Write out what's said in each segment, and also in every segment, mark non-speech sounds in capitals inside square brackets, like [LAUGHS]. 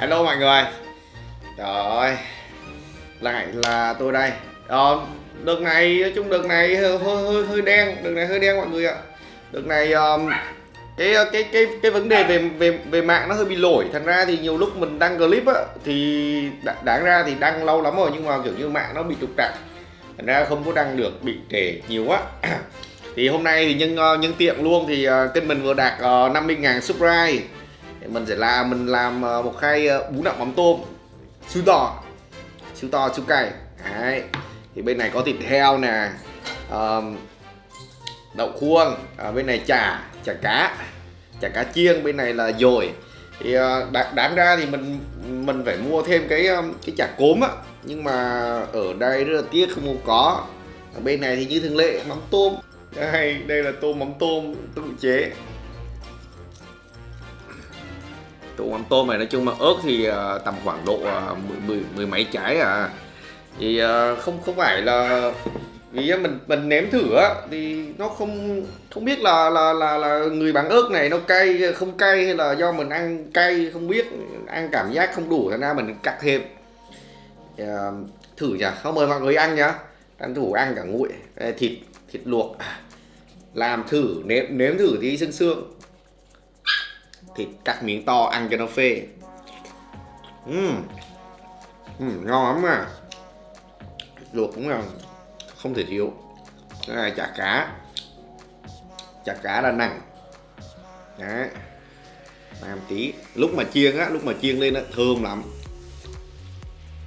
Hello mọi người. Trời ơi Lại là tôi đây. Ờ, Đợt này, nói chung đợt này hơi, hơi, hơi đen Đợt này hơi đen mọi người ạ. Đợt này um, cái ờ, cái cái cái vấn đề về về về mạng nó hơi bị lỗi. Thành ra thì nhiều lúc mình đăng clip á thì đáng ra thì đăng lâu lắm rồi nhưng mà kiểu như mạng nó bị trục trặc. Thành ra không có đăng được bị trễ nhiều quá. Thì hôm nay thì nhân ờ, nhân tiện luôn thì ờ, kênh mình vừa đạt uh, 50.000 subscribe mình sẽ làm mình làm ờ, một khay ờ, bún đậu mắm tôm siêu to siêu to siêu cay Đấy. thì bên này có thịt heo nè um, đậu khuông à, bên này chả chả cá chả cá chiên bên này là dồi. Thì đáng ra thì mình mình phải mua thêm cái cái chả cốm á. Nhưng mà ở đây rất là tiếc không có. Ở bên này thì như thường lệ mắm tôm. Đây đây là tôm mắm tôm tự chế. Tụ mắm tôm này. Nói chung mà ớt thì à, tầm khoảng độ à, mười, mười, mười mấy trái à. Thì à, không không phải là vì mình mình nếm thử á thì nó không không biết là là là là người bán ớt này nó cay không cay hay là do mình ăn cay không biết ăn cảm giác không đủ thành ra mình cắt thêm. À, thử nhá, không mời mọi người ăn nhá. Ăn thử ăn cả nguội. Thịt thịt luộc. Làm thử nếm nếm thử tí xương xương thịt cắt miếng to ăn cho nó phê. Uhm. Uhm, ngon lắm à luộc cũng là không thể thiếu. Cái này chả cá. Chả cá là nặng đấy. Làm tí. Lúc mà chiên á lúc mà chiên lên á thơm lắm.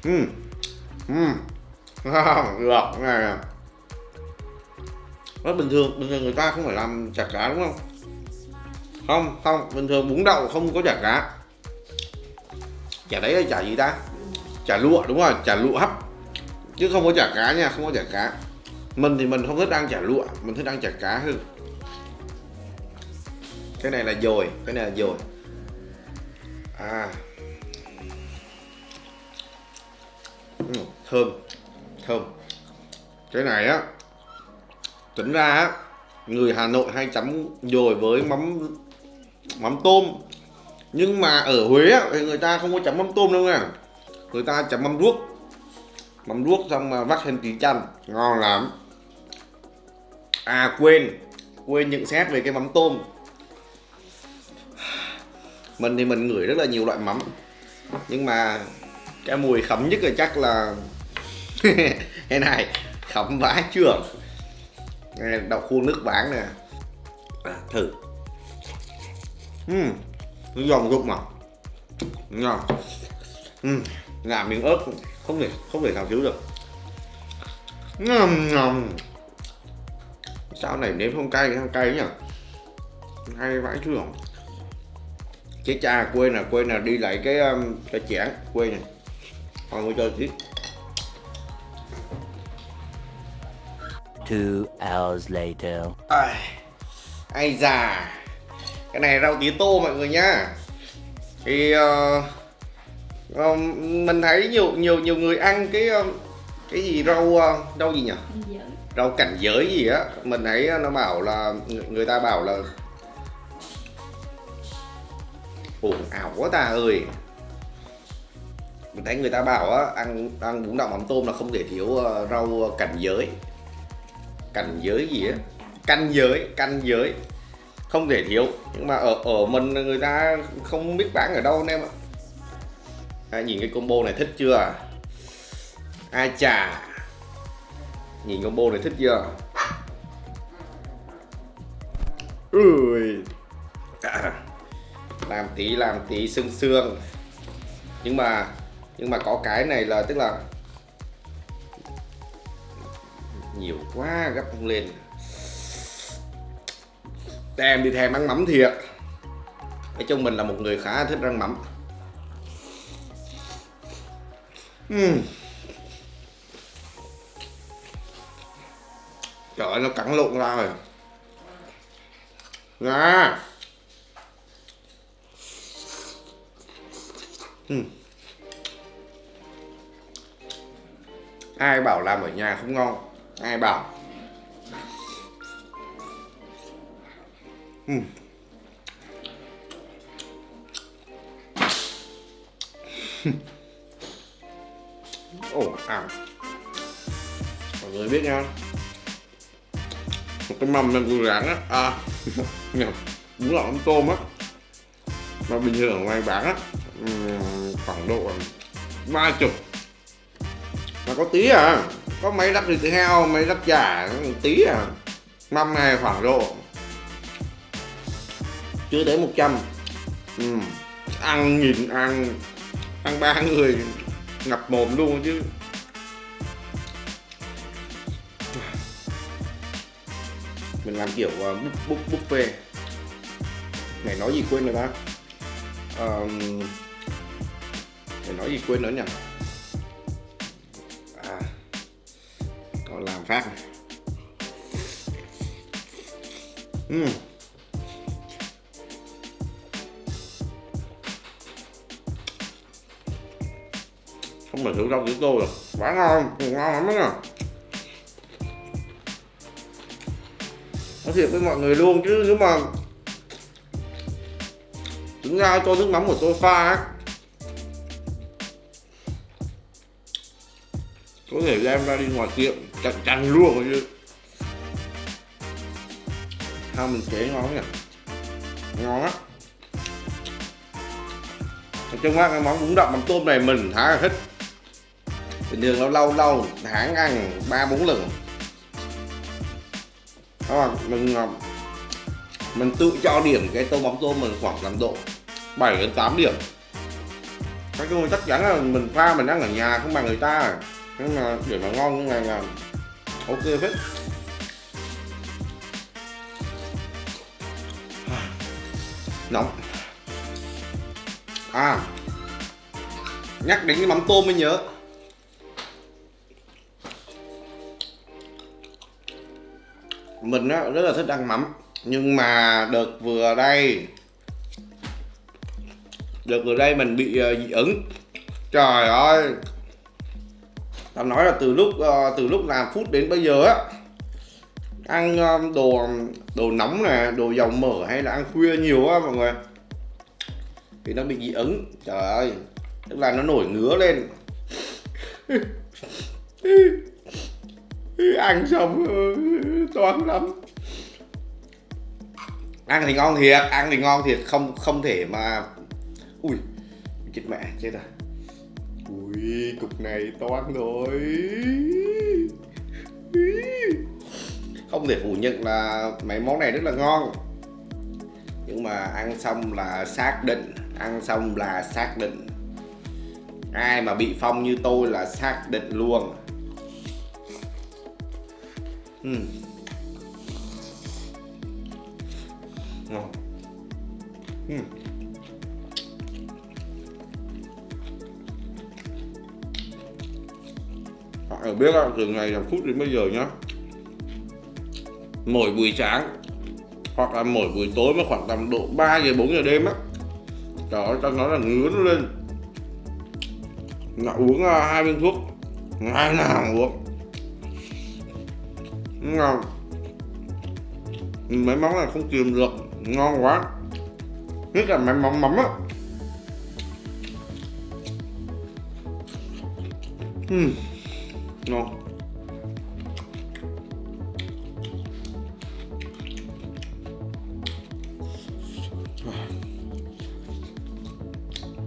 Ừ ừ được này rất bình thường. Bình thường người ta không phải làm chả cá đúng không? Không không bình thường bún đậu không có chả cá. Chả đấy là chả gì ta? Chả lụa đúng rồi chả lụa hấp. Chứ không có chả cá nha không có chả cá. Mình thì mình không thích ăn chả lụa mình thích ăn chả cá hơn. Cái này là dồi cái này là dồi. À. Ừ, thơm thơm. Cái này á tính ra á người Hà Nội hay chấm dồi với mắm mắm tôm. Nhưng mà ở Huế á, thì người ta không có chấm mắm tôm đâu nha. Người ta chấm mắm ruốc mắm ruốc xong mà vắt thêm tí chanh ngon lắm. À quên. Quên nhận xét về cái mắm tôm. Mình thì mình ngửi rất là nhiều loại mắm. Nhưng mà cái mùi khấm nhất là chắc là [LAUGHS] cái này khấm vãi chưa đậu khuôn nước bán nè. À, thử uhm, nó giòn rụng mà. Ngon uhm, làm miếng ớt không thể không thể nào thiếu được. Ngon ngon sao này nếm không cay không cay nhỉ? Hay vãi chưa? Chết cha quên là quên là đi lại cái um, cái chén quên này. Còn mới cho tí. Two hours later. ai ai già cái này rau tía tô mọi người nhá. Thì uh, uh, mình thấy nhiều nhiều nhiều người ăn cái uh, cái gì rau uh, rau gì nhỉ? Rau cảnh giới gì á. Mình thấy nó bảo là người, ta bảo là ồn ào quá ta ơi. Mình thấy người ta bảo á ăn ăn bún đậu mắm tôm là không thể thiếu uh, rau cảnh giới. Cảnh giới gì á? Canh giới. Canh giới không thể thiếu. Nhưng mà ở ở mình người ta không biết bán ở đâu anh em ạ. À, nhìn cái combo này thích chưa? Ai chà? Nhìn combo này thích chưa? Ui. À, [COUGHS] làm tí làm tí xương xương nhưng mà nhưng mà có cái này là tức là nhiều quá gấp không lên em đi thèm ăn mắm thiệt nói chung mình là một người khá thích ăn mắm. Uhm. trời ơi, nó cắn lộn ra rồi. Nga uhm. ai bảo làm ở nhà không ngon? Ai bảo? Uhm. ồ à. Mọi người biết nha. Một cái mâm em vừa rắn á. À [LAUGHS] bún là mắm tôm á. Mà bình thường ngoài bán á ừ, khoảng độ ba chục. Mà có tí à có mấy đắp thịt heo mấy đắp chả tí à. Mâm này khoảng độ chưa tới 100 ừ. ăn nhìn ăn ăn ba người ngập mồm luôn chứ. Mình làm kiểu à, uh, búp búp buffet. Ngày nói gì quên rồi ta? Uh, nói gì quên nữa nhỉ? À còn làm phát này ừ. uhm. Mà thử rau của tôi rồi. Quá ngon ngon lắm đó nói thiệt với mọi người luôn chứ, nếu mà tính ra cho nước mắm của tôi pha ấy có thể đem ra đi ngoài tiệm chặt tranh luôn chứ sao mình chế ngon nhỉ? Ngon á. Nói chung á, cái món bún đậu mắm tôm này mình khá là thích bình thường lâu lâu lâu tháng ăn ba, bốn lần. Đó mình ờ, mình tự cho điểm cái tô mắm tôm mình khoảng tầm độ 7 đến 8 điểm. Nói chung chắc chắn là mình pha mình ăn ở nhà không bằng người ta. Nhưng mà để mà ngon như này là ok hết nóng. À nhắc đến cái mắm tôm mới nhớ. Mình á, rất là thích ăn mắm. Nhưng mà đợt vừa đây đợt vừa đây mình bị uh, dị ứng. Trời ơi! Tao nói là từ lúc uh, từ lúc làm phút đến bây giờ á ăn uh, đồ đồ nóng nè đồ dầu mỡ hay là ăn khuya nhiều á mọi người thì nó bị dị ứng. Trời ơi! Tức là nó nổi ngứa lên. [LAUGHS] ăn xong ừ, toán lắm. Ăn thì ngon thiệt, ăn thì ngon thiệt, không không thể mà ui, chết mẹ, chết rồi ui, cục này toán rồi. Không thể phủ nhận là mấy món này rất là ngon. Nhưng mà ăn xong là xác định, ăn xong là xác định. Ai mà bị phong như tôi là xác định luôn uhm. ngon ừ. Mọi người biết không, từ ngày làm phút đến bây giờ nhá Mỗi buổi sáng Hoặc là mỗi buổi tối mà khoảng tầm độ 3 giờ 4 giờ đêm á Trời ơi, tao nói là ngứa nó lên Là uống à, hai viên thuốc Ngày nào uống Ngon. Mấy món này không kìm được Ngon quá. Nhất là mấy món mắm á. Uhm. ngon.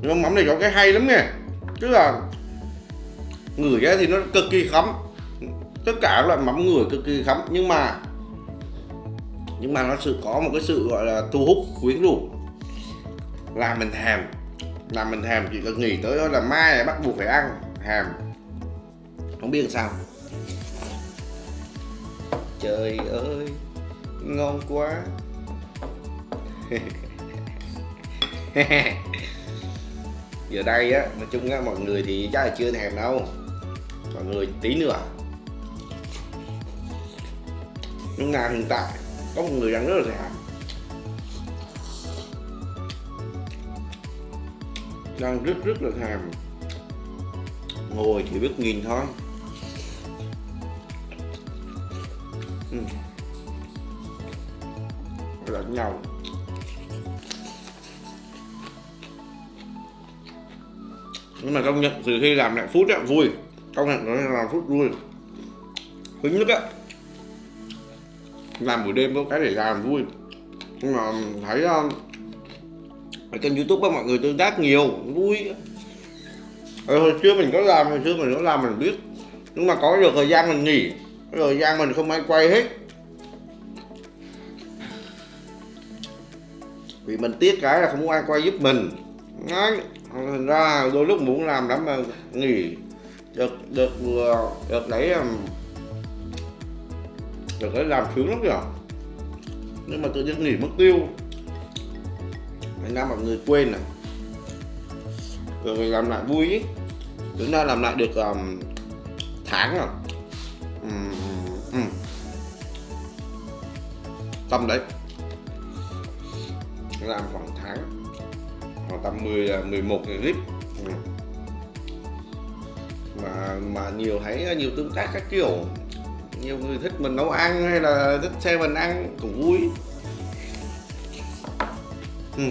Nhưng mắm này có cái hay lắm nha. Tức là ngửi ra thì nó cực kỳ khắm tất cả các loại mắm ngửi cực kỳ khắm nhưng mà nhưng mà nó sự có một cái sự gọi là thu hút, quyến rũ. Làm mình thèm làm mình thèm chỉ cần nghĩ tới đó là mai bắt buộc phải ăn thèm không biết làm sao. Trời ơi, ngon quá. [LAUGHS] Giờ đây á, nói chung á, mọi người thì chắc là chưa thèm đâu. Mọi người tí nữa nhưng mà hiện tại có một người đang rất là rẻ. Đang rất rất là thèm. Ngồi chỉ biết nhìn thôi. Ừ. lẫn nhau. Nhưng mà công nhận, từ khi làm lại phút á, vui. Công nhận nó làm phút vui. Thứ nhất á làm buổi đêm có cái để làm vui. Nhưng mà thấy um, ở trên youtube á mọi người tương tác nhiều vui. Ở hồi xưa mình có làm hồi xưa mình có làm mình biết. Nhưng mà có được thời gian mình nghỉ thời gian mình không ai quay hết. Vì mình tiếc cái là không ai quay giúp mình. Đấy. thành ra đôi lúc muốn làm lắm mà nghỉ. Được được vừa được đấy được cái làm sướng lắm kìa. Nhưng mà tự nhiên nghỉ mất tiêu. Thành ra mọi người quên à. Rồi làm lại vui ý. Chúng ta làm lại được um, tháng à. rồi um, um. tầm đấy. Làm khoảng tháng. Khoảng tầm 10 11 ngày clip mà mà nhiều thấy à, nhiều tương tác các kiểu nhiều người thích mình nấu ăn hay là thích xem mình ăn cũng vui ừ.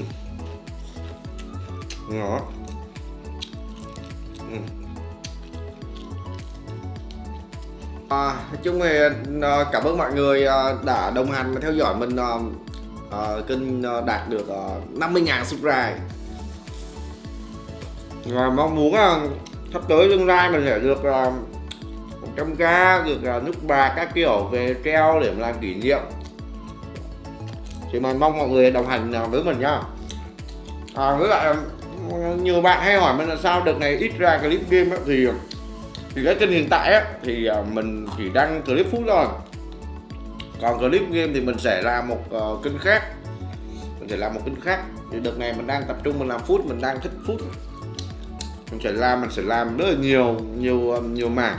ngọt ừ. À, nói chung thì à, cảm ơn mọi người à, đã đồng hành và theo dõi mình à, à kênh à, đạt được à, 50.000 subscribe và mong muốn sắp tới tương lai mình sẽ được trong ga được nút ba các kiểu về treo để làm kỷ niệm. Thì mình mong mọi người đồng hành à, với mình nha à, với lại nhiều bạn hay hỏi mình là sao đợt này ít ra clip game ấy, thì thì cái kênh hiện tại ấy, thì à, mình chỉ đăng clip phút thôi. Còn clip game thì mình sẽ làm một uh, kênh khác. Mình sẽ làm một kênh khác. Thì đợt này mình đang tập trung mình làm phút mình đang thích phút. Mình sẽ làm mình sẽ làm rất là nhiều nhiều nhiều mảng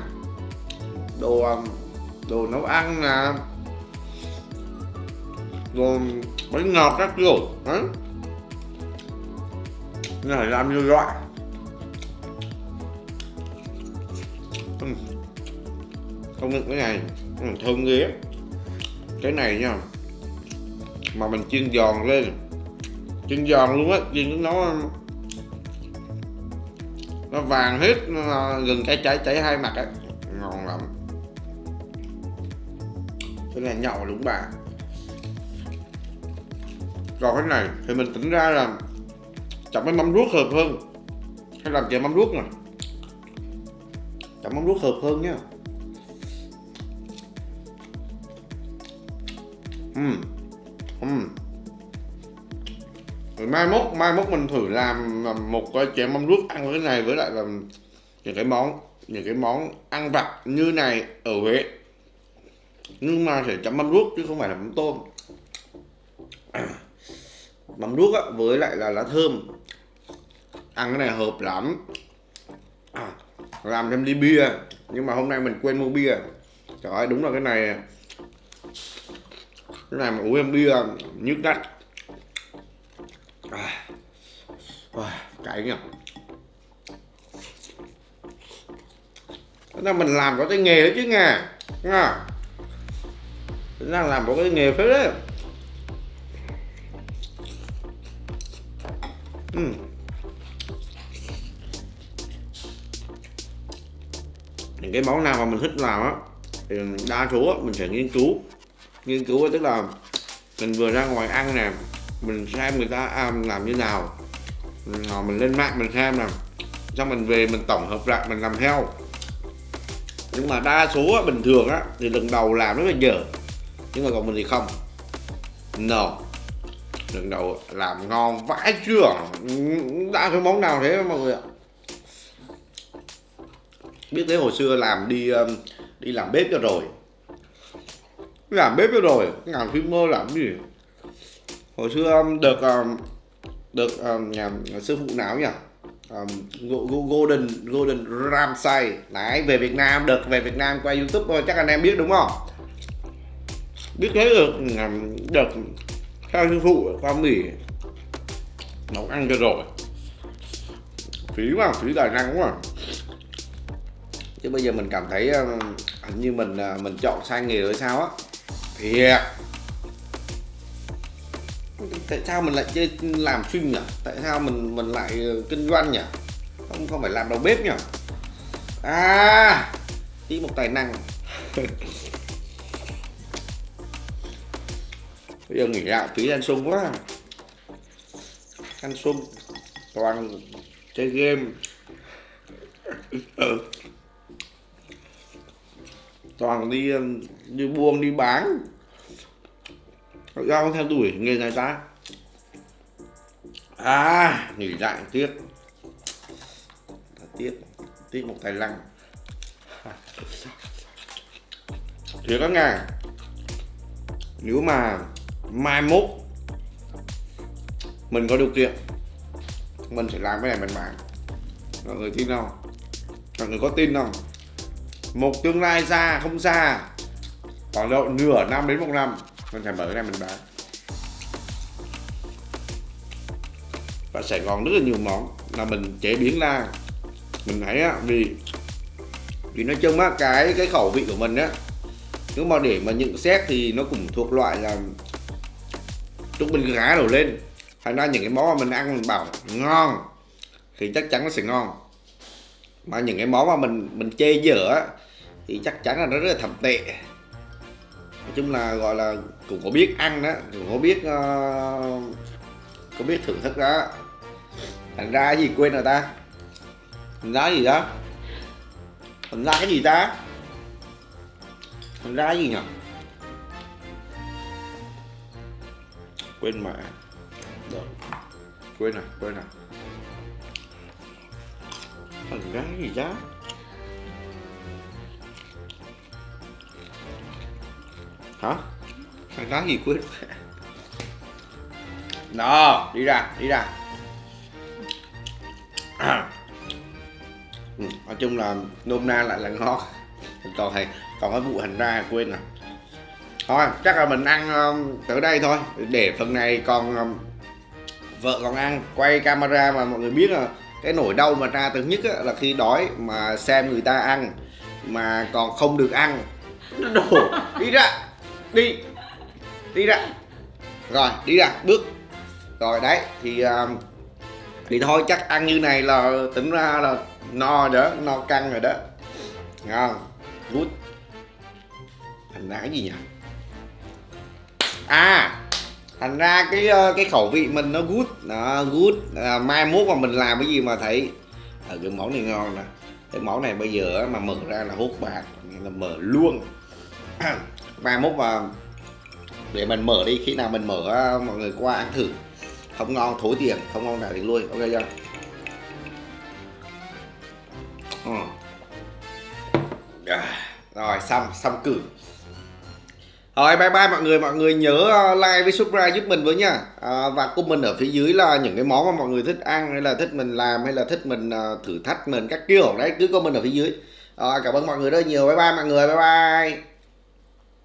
đồ um, đồ nấu ăn nè. Đồ bánh ngọt các kiểu, đấy. Mình phải làm nhiều loại. Ừ. Không những cái này ừ, thơm ghê cái này nha, mà mình chiên giòn lên. Chiên giòn luôn á, chiên nó nó vàng hết, nó à, gần cái cháy cháy hai mặt á. Ngon là nhậu đúng bà còn cái này, thì mình tính ra là chọn cái mắm ruốc hợp hơn hay làm chè mắm ruốc nè chọn mắm ruốc hợp hơn nhá Uhm. Uhm. Rồi mai mốt mai mốt mình thử làm một cái chè mắm ruốc ăn với cái này với lại là những cái món, những cái món ăn vặt như này ở Huế nhưng mà sẽ chấm mắm ruốc chứ không phải là mắm tôm. [CLEARS THROAT] Mắm ruốc á, với lại là lá thơm. Ăn cái này hợp lắm. À, làm thêm ly bia nhưng mà hôm nay mình quên mua bia. Trời ơi đúng là cái này. Cái này mà uống em bia nhức nách à, à, cay nhỉ. Thế là mình làm có cái nghề đó chứ nghe nghe Tính làm một cái nghề phết đấy. Uhm. những cái món nào mà mình thích làm á thì đa số á, mình sẽ nghiên cứu. Nghiên cứu tức là mình vừa ra ngoài ăn nè mình xem người ta à, làm như nào. Mình lên mạng mình xem nè xong mình về mình tổng hợp lại mình làm theo. Nhưng mà đa số á, bình thường á thì lần đầu làm rất là dở nhưng mà còn mình thì không. No. Lần đầu làm ngon vãi chưa? Đã cái món nào thế mọi người ạ? Biết thế hồi xưa làm đi um, đi làm bếp cho rồi. Làm bếp cho rồi. Làm phim mơ làm gì? Hồi xưa um, được um, được nhà, nhà sư phụ nào nhỉ? Um, Golden Golden Ramsay. Đấy về Việt Nam được về Việt Nam qua YouTube thôi. Chắc anh em biết đúng không? Biết thế được được theo sư phụ qua Mỹ, nấu ăn cho rồi. Phí mà phí tài năng quá. Chứ bây giờ mình cảm thấy um, hình như mình à, mình chọn sai nghề rồi sao á. Thiệt. Tại sao mình lại chơi làm phim nhỉ? Tại sao mình mình lại ờ, kinh doanh nhỉ? Không không phải làm đầu bếp nhỉ? À tí một tài năng. [LAUGHS] bây giờ nghỉ gạo tí ăn sung quá. Ăn sung toàn chơi game. Ừ. toàn đi đi buông đi bán. Ra theo đuổi nghề này ta. À nghỉ lại tiếc. Tiếc tiếc một tài lăng thế các ngài, nếu mà mai mốt mình có điều kiện, mình sẽ làm cái này mình bán. Mọi người tin không? Mọi người có tin không? Một tương lai xa không xa khoảng độ nửa năm đến một năm, mình sẽ mở cái này mình bán. Và Sài Gòn rất là nhiều món là mình chế biến ra. Mình thấy á, vì vì nói chung á, cái cái khẩu vị của mình á nếu mà để mà nhận xét thì nó cũng thuộc loại là chúng mình gã đầu lên thành ra những cái món mà mình ăn mình bảo ngon. Thì chắc chắn nó sẽ ngon. Mà những cái món mà mình mình chê dở thì chắc chắn là nó rất là thầm tệ. Nói chung là gọi là cũng có biết ăn đó cũng có biết uh, có biết thưởng thức đó. Thành ra cái gì quên rồi ta? Thành ra gì đó? Thành ra cái gì ta? Thành ra cái gì nhỉ quên mẹ Rồi. quên rồi quên rồi thằng gái gì đó hả? Thằng gái gì quên? [LAUGHS] Đó đi ra đi ra. [CLEARS THROAT] Ừ, nói chung là nôm na lại là ngon. Còn thầy còn cái vụ hành ra quên rồi thôi chắc là mình ăn um, từ đây thôi. Để phần này còn um, vợ còn ăn. Quay camera mà mọi người biết là cái nỗi đau mà ra từ nhất á, là khi đói mà xem người ta ăn mà còn không được ăn. Đổ. [LAUGHS] Đi ra. Đi. Đi ra. Rồi đi ra. Bước. Rồi đấy thì um, thì thôi chắc ăn như này là tính ra là no đó no căng rồi đó. Ngon. Good. Thành cái gì nhỉ à thành ra cái ờ, cái khẩu vị mình nó good. Nó good. À, mai mốt mà mình làm cái gì mà thấy ở cái món này ngon nè. Cái món này bây giờ mà mở ra là hút bạc là mở luôn. [CLEARS THROAT] Mai mốt mà để mình mở đi khi nào mình mở ờ, mọi người qua ăn thử. Không ngon thối tiền. Không ngon nào thì lui. Ok chưa? Ừ. Rồi xong xong cử rồi bye bye mọi người. Mọi người nhớ ờ, like với subscribe giúp mình với nha. À, và comment ở phía dưới là những cái món mà mọi người thích ăn hay là thích mình làm hay là thích mình uh, thử thách mình các kiểu. Đấy cứ comment ở phía dưới. Rồi cảm ơn mọi người rất nhiều. Bye bye mọi người. Bye bye.